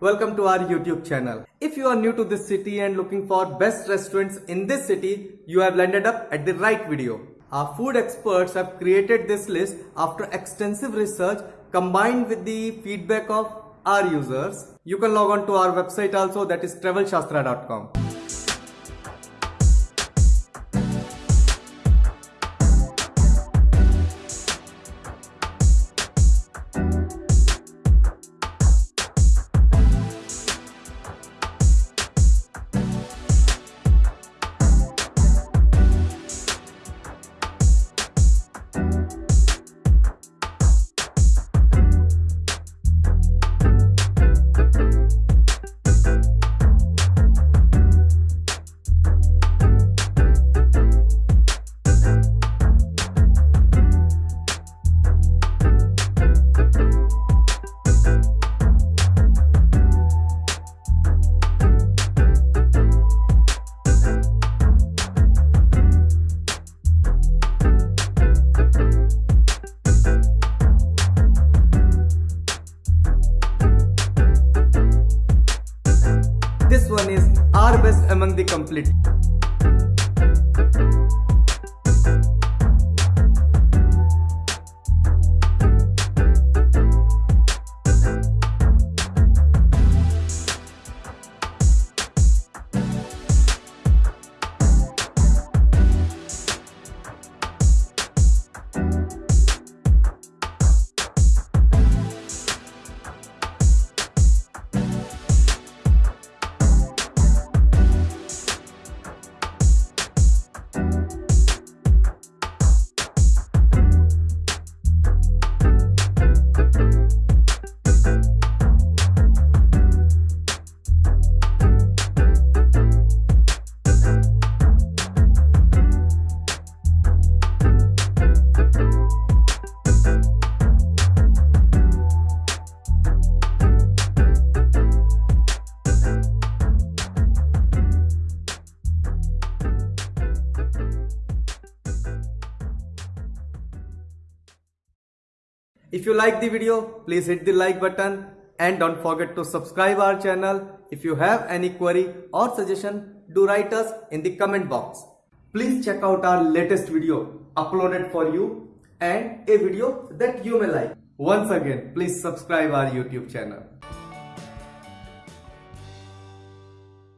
Welcome to our YouTube channel. If you are new to this city and looking for best restaurants in this city, you have landed up at the right video. Our food experts have created this list after extensive research combined with the feedback of our users. You can log on to our website also that is travelshastra.com. one is our best among the complete. If you like the video, please hit the like button and don't forget to subscribe our channel. If you have any query or suggestion, do write us in the comment box. Please check out our latest video uploaded for you and a video that you may like. Once again, please subscribe our YouTube channel.